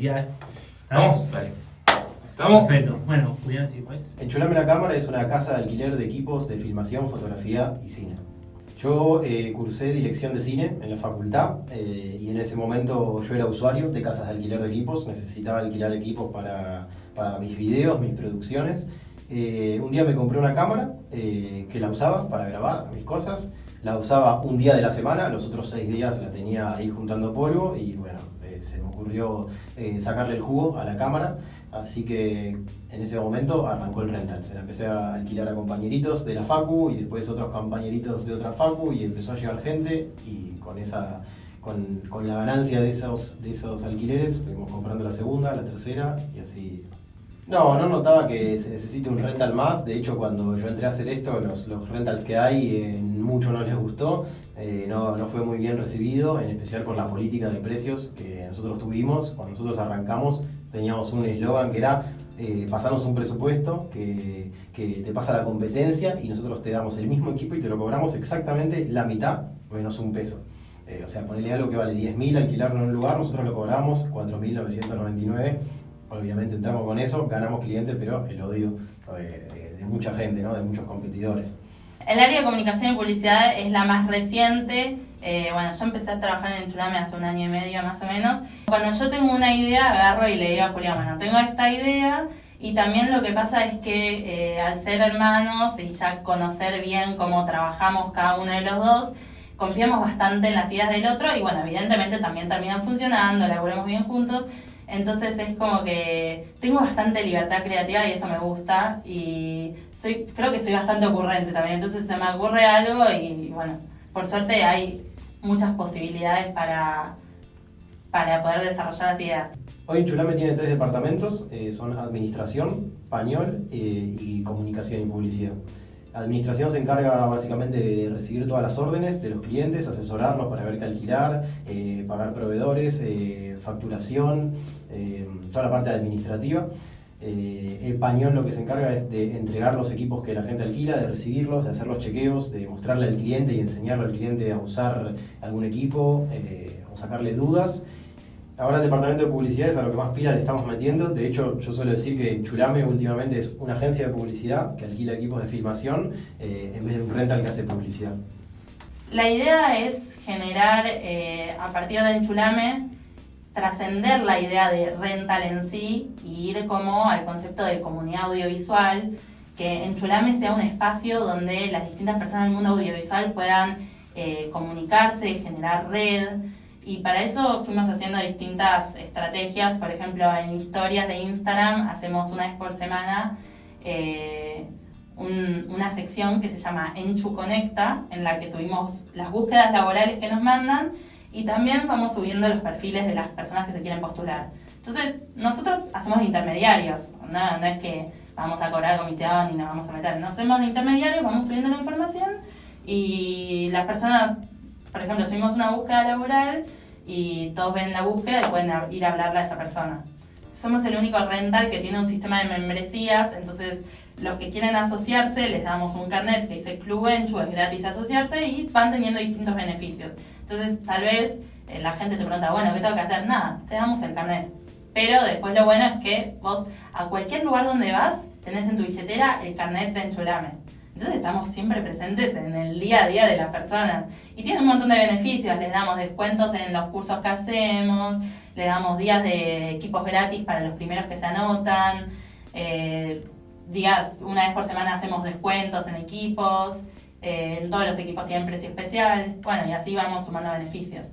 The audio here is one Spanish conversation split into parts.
Ya. ¿Estamos? Dale. ¿Estamos? Perfecto. Bueno, Julián, sí, pues. Enchulame la Cámara es una casa de alquiler de equipos de filmación, fotografía y cine. Yo eh, cursé dirección de cine en la facultad eh, y en ese momento yo era usuario de casas de alquiler de equipos, necesitaba alquilar equipos para, para mis videos, mis producciones. Eh, un día me compré una cámara que la usaba para grabar mis cosas, la usaba un día de la semana, los otros seis días la tenía ahí juntando polvo y bueno, se me ocurrió sacarle el jugo a la cámara. Así que en ese momento arrancó el rental. Se la empecé a alquilar a compañeritos de la Facu y después otros compañeritos de otra Facu y empezó a llegar gente y con esa con, con, la ganancia de esos, de esos alquileres fuimos comprando la segunda, la tercera y así. No, no notaba que se necesite un rental más. De hecho, cuando yo entré a hacer esto, los, los rentals que hay, eh, mucho no les gustó. Eh, no, no fue muy bien recibido, en especial por la política de precios que nosotros tuvimos. Cuando nosotros arrancamos, teníamos un eslogan que era eh, pasarnos un presupuesto que, que, te pasa la competencia y nosotros te damos el mismo equipo y te lo cobramos exactamente la mitad menos un peso. Eh, o sea, ponerle algo que vale 10.000 alquilarlo en un lugar, nosotros lo cobramos 4.999. Obviamente entramos con eso, ganamos clientes, pero el odio de, de mucha gente, ¿no? de muchos competidores. El área de comunicación y publicidad es la más reciente. Eh, bueno, yo empecé a trabajar en Chulame hace un año y medio más o menos. Cuando yo tengo una idea, agarro y le digo a Julián, bueno, tengo esta idea y también lo que pasa es que eh, al ser hermanos y ya conocer bien cómo trabajamos cada uno de los dos, confiamos bastante en las ideas del otro y bueno, evidentemente también terminan funcionando, laburemos bien juntos. Entonces es como que tengo bastante libertad creativa y eso me gusta y soy creo que soy bastante ocurrente también. Entonces se me ocurre algo y bueno, por suerte hay muchas posibilidades para, para poder desarrollar las ideas. Hoy Chulame tiene tres departamentos, eh, son administración, pañol eh, y comunicación y publicidad. Administración se encarga básicamente de recibir todas las órdenes de los clientes, asesorarlos para ver qué alquilar, eh, pagar proveedores, facturación, toda la parte administrativa. el pañol lo que se encarga es de entregar los equipos que la gente alquila, de recibirlos, de hacer los chequeos, de mostrarle al cliente y enseñarle al cliente a usar algún equipo o sacarle dudas. Ahora el departamento de publicidad es a lo que más pila le estamos metiendo. De hecho, yo suelo decir que Chulame últimamente es una agencia de publicidad que alquila equipos de filmación eh, en vez de un rental que hace publicidad. La idea es generar, eh, a partir de Chulame, trascender la idea de rental en sí y ir como al concepto de comunidad audiovisual, que en Chulame sea un espacio donde las distintas personas del mundo audiovisual puedan eh, comunicarse, generar red, y para eso fuimos haciendo distintas estrategias, por ejemplo, en historias de Instagram hacemos una vez por semana eh, una sección que se llama Enchu Conecta, en la que subimos las búsquedas laborales que nos mandan y también vamos subiendo los perfiles de las personas que se quieren postular. Entonces, nosotros hacemos intermediarios, no, no es que vamos a cobrar comisión y nos vamos a meter, nos hacemos intermediarios, vamos subiendo la información y las personas, por ejemplo, subimos una búsqueda laboral y todos ven la búsqueda y pueden ir a hablarle a esa persona. Somos el único rental que tiene un sistema de membresías, entonces los que quieren asociarse les damos un carnet que dice Club Enchu, es gratis asociarse y van teniendo distintos beneficios. Entonces tal vez eh, la gente te pregunta, bueno, ¿qué tengo que hacer? Nada, te damos el carnet. Pero después lo bueno es que vos a cualquier lugar donde vas tenés en tu billetera el carnet de Enchulame. Entonces estamos siempre presentes en el día a día de las personas. Y tiene un montón de beneficios, les damos descuentos en los cursos que hacemos, le damos días de equipos gratis para los primeros que se anotan, eh, días, una vez por semana hacemos descuentos en equipos, eh, todos los equipos tienen precio especial, bueno, y así vamos sumando beneficios.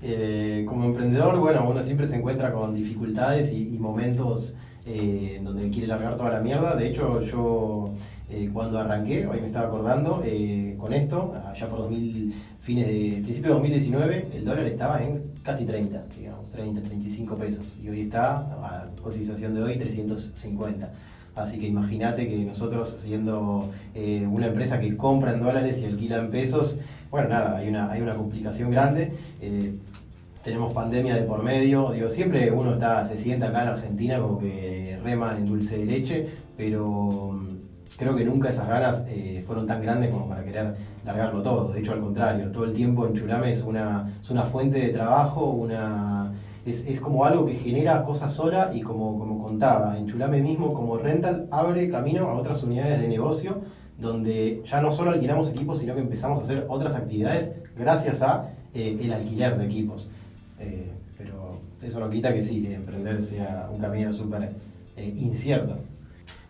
Eh, como emprendedor, bueno, uno siempre se encuentra con dificultades y, momentos eh, donde quiere largar toda la mierda. De hecho, yo eh, cuando arranqué, hoy me estaba acordando, eh, con esto, allá por 2000, fines de principio de 2019, el dólar estaba en casi 30, digamos, 30, 35 pesos. Y hoy está, a cotización de hoy, 350. Así que imagínate que nosotros, siendo una empresa que compra en dólares y alquila en pesos, bueno, nada, hay una, hay una complicación grande tenemos pandemia de por medio, digo, siempre uno está, se sienta acá en Argentina como que reman en dulce de leche, pero creo que nunca esas ganas eh, fueron tan grandes como para querer largarlo todo, de hecho al contrario, todo el tiempo en Chulame es una, es una fuente de trabajo, una, es, es como algo que genera cosas sola y como, como contaba, en Chulame mismo como rental abre camino a otras unidades de negocio donde ya no solo alquilamos equipos, sino que empezamos a hacer otras actividades gracias a eh, el alquiler de equipos. Eh, pero eso no quita que sí, que emprender sea un camino súper incierto.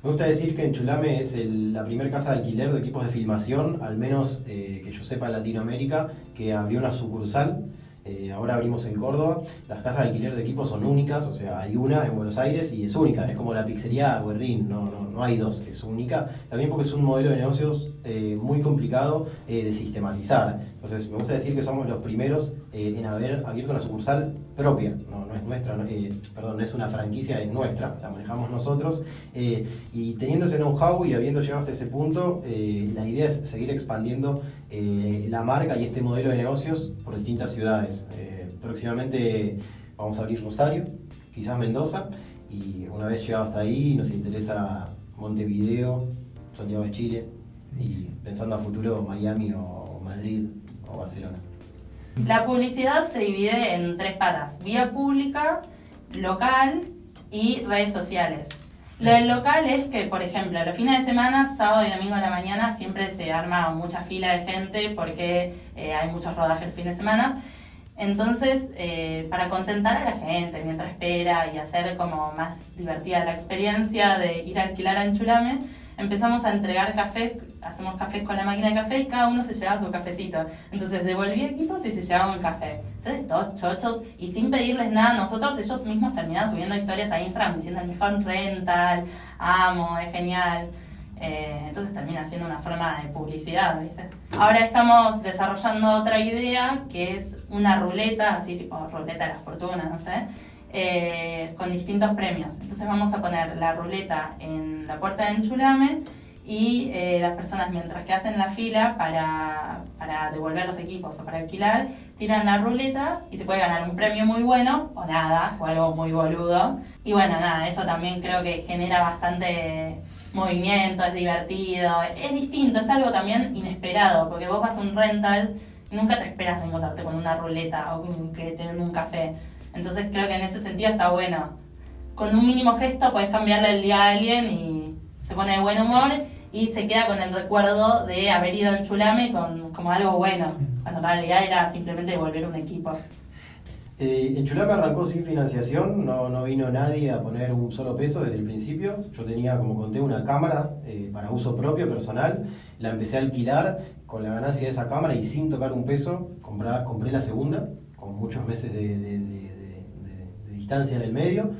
Me gusta decir que en Chulame es el- la primera casa de alquiler de equipos de filmación, al menos eh, que yo sepa en Latinoamérica, que abrió una sucursal. Eh, ahora abrimos en Córdoba. Las casas de alquiler de equipos son únicas, o sea, hay una en Buenos Aires y es única. Es como la pizzería Guerrín, no, no, no hay dos, es única. También porque es un modelo de negocios eh, muy complicado eh, de sistematizar. Entonces, me gusta decir que somos los primeros eh, en haber abierto una sucursal propia. No, es nuestra, perdón, no es una franquicia, es nuestra, la manejamos nosotros. Y teniendo ese know-how y habiendo llegado hasta ese punto, la idea es seguir expandiendo la marca y este modelo de negocios por distintas ciudades. Próximamente vamos a abrir Rosario, quizás Mendoza, y una vez llegado hasta ahí nos interesa Montevideo, Santiago de Chile, y pensando a futuro Miami o Madrid o Barcelona. La publicidad se divide en tres patas, vía pública, local y redes sociales. Lo del local es que, por ejemplo, los fines de semana, sábado y domingo a la mañana, siempre se arma mucha fila de gente porque eh, hay muchos rodajes el fin de semana. Entonces, eh, para contentar a la gente mientras espera y hacer como más divertida la experiencia de ir a alquilar a Enchulame, empezamos a entregar cafés, hacemos cafés con la máquina de café y cada uno se llevaba su cafecito. Entonces devolvía equipos y se llevaba un café. Entonces todos chochos y sin pedirles nada nosotros, ellos mismos terminaban subiendo historias a Instagram diciendo el mejor rental, amo, es genial. Eh, entonces termina siendo una forma de publicidad, ¿viste? Ahora estamos desarrollando otra idea que es una ruleta, así tipo ruleta de la fortuna, no sé, eh, con distintos premios. Entonces vamos a poner la ruleta en la puerta de Enchulame y eh, las personas mientras que hacen la fila para, para devolver los equipos o para alquilar, tiran la ruleta y se puede ganar un premio muy bueno o nada, o algo muy boludo. Y bueno, nada, eso también creo que genera bastante movimiento, es divertido, es distinto, es algo también inesperado, porque vos vas a un rental y nunca te esperas encontrarte con una ruleta o que te den un café. Entonces creo que en ese sentido está bueno. Con un mínimo gesto podés cambiarle el día a alguien y se pone de buen humor y se queda con el recuerdo de haber ido en Chulame con, como algo bueno, cuando en realidad era simplemente devolver un equipo. Eh, el Chulame arrancó sin financiación, no, no vino nadie a poner un solo peso desde el principio. Yo tenía, como conté, una cámara eh, para uso propio, personal. La empecé a alquilar con la ganancia de esa cámara y sin tocar un peso, comprá- compré la segunda, con muchos meses de- de- de- de distancia en el medio.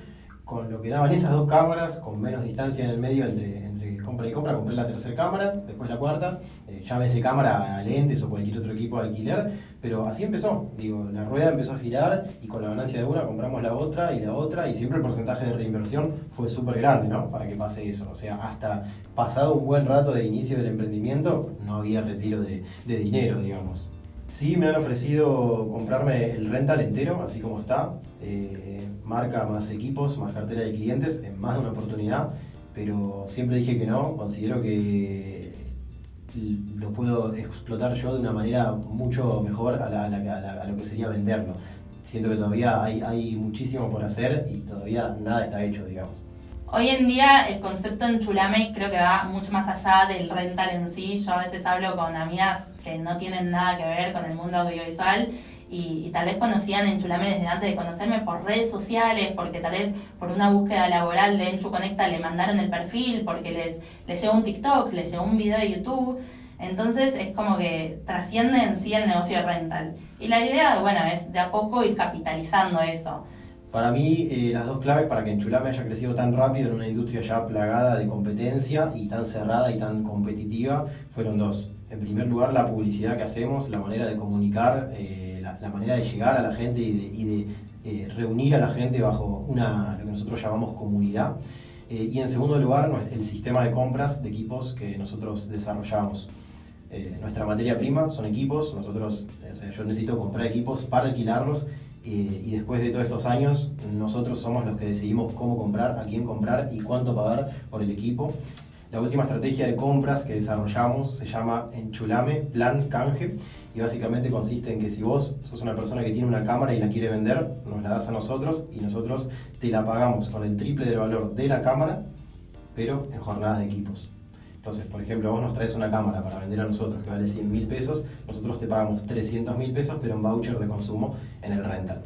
Con lo que daban esas dos cámaras, con menos distancia en el medio entre, compra y compra, compré la tercera cámara, después la cuarta. Eh, llámese cámara a lentes o cualquier otro equipo de alquiler, pero así empezó. Digo, la rueda empezó a girar y con la ganancia de una compramos la otra y la otra y siempre el porcentaje de reinversión fue súper grande, ¿no? Para que pase eso. O sea, hasta pasado un buen rato de inicio del emprendimiento, no había retiro de, de dinero, digamos. Sí, me han ofrecido comprarme el rental entero, así como está. eh, marca más equipos, más cartera de clientes, en más de una oportunidad. Pero siempre dije que no. Considero que lo puedo explotar yo de una manera mucho mejor a, la- lo que sería venderlo. Siento que todavía hay muchísimo por hacer y todavía nada está hecho, digamos. Hoy en día el concepto en Chulame creo que va mucho más allá del rental en sí. Yo a veces hablo con amigas que no tienen nada que ver con el mundo audiovisual y, y tal vez conocían en Chulame desde antes de conocerme por redes sociales, porque tal vez por una búsqueda laboral de Enchu Conecta le mandaron el perfil, porque les, les llegó un TikTok, les llegó un video de YouTube. Entonces es como que trasciende en sí el negocio de rental. Y la idea, bueno, es de a poco ir capitalizando eso. Para mí, eh, las dos claves para que Enchulame haya crecido tan rápido en una industria ya plagada de competencia y tan cerrada y tan competitiva fueron dos. En primer lugar, la publicidad que hacemos, la manera de comunicar, eh, la, la manera de llegar a la gente y de, y de, eh, reunir a la gente bajo una, lo que nosotros llamamos comunidad. Eh, y en segundo lugar, el sistema de compras de equipos que nosotros desarrollamos. Eh, nuestra materia prima son equipos, nosotros, eh, o sea, yo necesito comprar equipos para alquilarlos y después de todos estos años nosotros somos los que decidimos cómo comprar, a quién comprar y cuánto pagar por el equipo. La última estrategia de compras que desarrollamos se llama Enchulame Plan Canje y básicamente consiste en que si vos sos una persona que tiene una cámara y la quiere vender, nos la das a nosotros y nosotros te la pagamos con el triple del valor de la cámara, pero en jornadas de equipos. Entonces, por ejemplo, vos nos traes una cámara para vender a nosotros que vale 100 mil pesos, nosotros te pagamos 300 mil pesos, pero en voucher de consumo en el rental.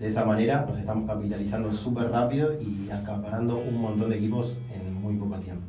De esa manera nos estamos capitalizando súper rápido y acaparando un montón de equipos en muy poco tiempo.